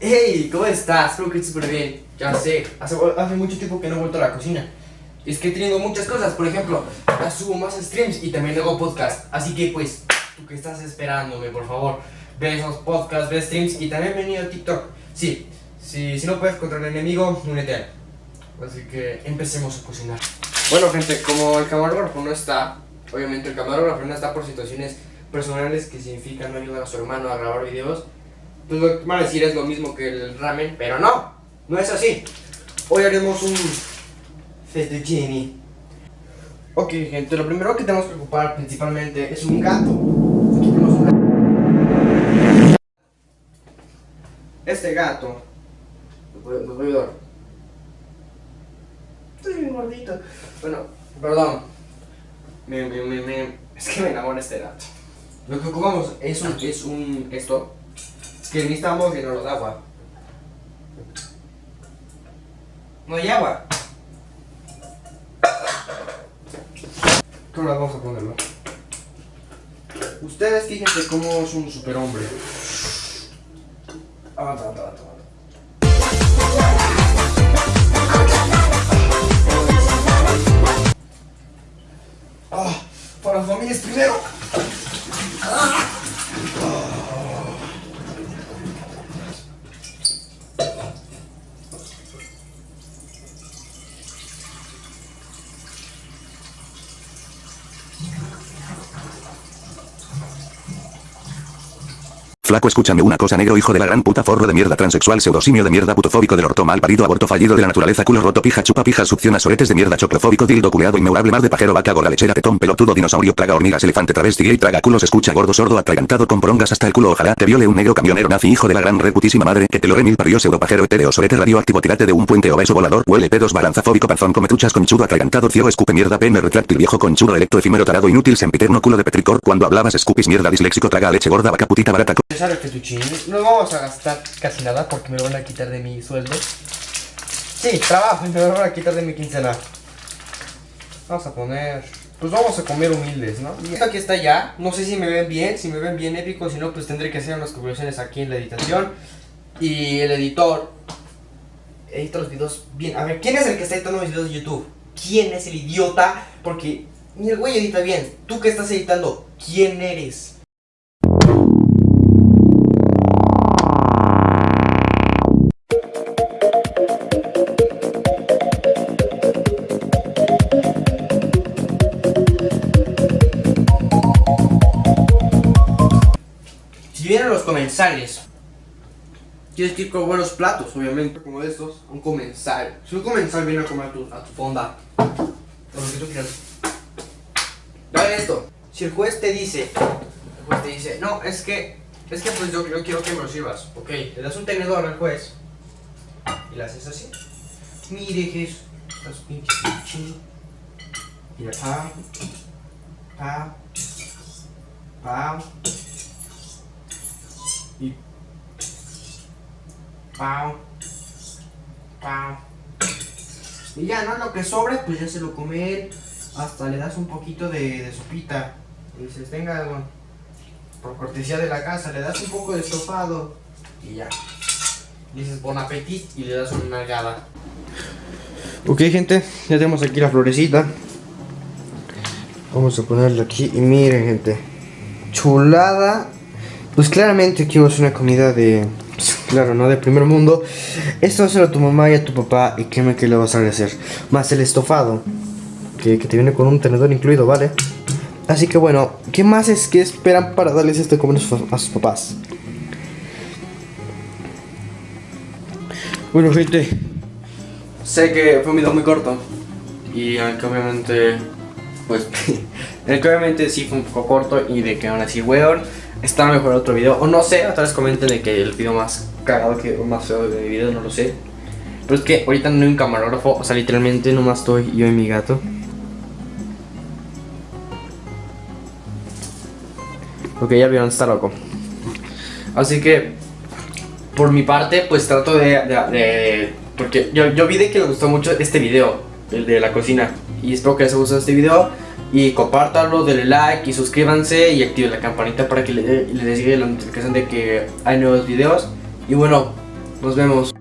Hey, ¿cómo estás? Espero que estés súper bien. Ya sé, hace, hace mucho tiempo que no he vuelto a la cocina. Es que he tenido muchas cosas, por ejemplo, subo más streams y también hago podcast. Así que pues, tú que estás esperándome, por favor, ve esos podcasts, ve streams y también venido a TikTok. Sí, si, si no puedes contra el enemigo, únete a él. Así que empecemos a cocinar. Bueno gente, como el camarógrafo no está, obviamente el camarógrafo no está por situaciones personales que significan no ayudar a su hermano a grabar videos, pues lo que van a decir es lo mismo que el ramen, pero no, no es así. Hoy haremos un fettuccine. Ok gente, lo primero que tenemos que ocupar principalmente es un gato. Aquí tenemos un gato. Este gato, los voy, a ayudar. Estoy bien gordito. Bueno, perdón. Me, me, me- es que me enamora este gato. Lo que ocupamos es un, es un, esto, que necesitamos llenarlo de agua. No hay agua. ¿Cómo vamos a ponerlo? Ustedes fíjense cómo es un superhombre. Ah, ta, ta, ta. Ah, para las familias primero. Thank you. Flaco, escúchame una cosa, negro, hijo de la gran puta, forro de mierda, transexual, pseudosimio de mierda, putofóbico del orto, mal parido, aborto fallido de la naturaleza, culo roto, pija, chupa, pija, succiona, soretes de mierda, choclofóbico, dildo, culeado, inmeurable, mar de pajero, vaca, gorda, lechera, tetón, pelotudo, dinosaurio, traga hormigas, elefante, travesti, gay, traga culos, escucha, gordo, sordo, atragantado, con porongas hasta el culo, ojalá te viole un negro camionero, nazi, hijo de la gran reputísima madre, que te lo remil parió, pseudo pajero, etéreo, sorete, radioactivo, tirate de un puente obeso volador, huele pedos, balanzafóbico, panzón, come truchas, conchudo, atragantado, ciego, escupe mierda, pene, retráctil, viejo, conchudo, electro, efímero, tarado, inútil, sempiterno, culo de petricor, cuando hablabas, escupis, mierda, disléxico, traga leche, gorda, vaca, putita, barata, empezar el fettuccine, no vamos a gastar casi nada porque me lo van a quitar de mi sueldo. Sí, trabajo y me lo van a quitar de mi quincena. Vamos a poner... Pues vamos a comer humildes, ¿no? Esto aquí está ya. No sé si me ven bien, si me ven bien épico, si no, pues tendré que hacer unas conclusiones aquí en la editación. Y el editor edita los videos bien. A ver, ¿quién es el que está editando mis videos de YouTube? ¿Quién es el idiota? Porque ni el güey edita bien. Tú que estás editando, ¿quién eres? Si vienen los comensales, tienes que ir con buenos platos, obviamente, como estos. Un comensal. Si un comensal viene a comer a tu, a tu fonda, o lo que tú quieras. Dale esto. Si el juez te dice, el juez te dice, no, es que, es que pues yo, yo quiero que me lo sirvas. Ok, le das un tenedor al juez y le haces así. Mire, Jesús, estás pinche pinche. Mira, pam, pam, pam. Y pau, pau. Y ya, ¿no? Lo que sobre, pues ya se lo come él. Hasta le das un poquito de, sopita. Y dices, venga, bueno, por cortesía de la casa, le das un poco de estofado. Y ya. Dices, bon appetit y le das una nalgada. Ok, gente, ya tenemos aquí la florecita. Vamos a ponerla aquí y miren, gente. Chulada pues claramente aquí a una comida de... Claro, ¿no? De primer mundo. Esto va a tu mamá y a tu papá y créeme que le vas a agradecer. Más el estofado. Que, que te viene con un tenedor incluido, ¿vale? Así que bueno, ¿qué más es que esperan para darles este comer a sus, papás? Bueno, gente. Sé que fue un video muy corto. Y aunque obviamente... Pues... el que obviamente sí fue un poco corto y de que aún así, weón está mejor otro video. O no sé, otra vez comenten de que el video más cagado que más feo de mi video, no lo sé. Pero es que ahorita no hay un camarógrafo, o sea, literalmente nomás estoy yo y mi gato. Ok, ya vieron, está loco. Así que, por mi parte, pues trato de- porque yo, yo vi de que le gustó mucho este video, el de la cocina. Y espero que les haya gustado este video. Y compártanlo, denle like y suscríbanse y activen la campanita para que le- les llegue la notificación de que hay nuevos videos. Y bueno, Nos vemos.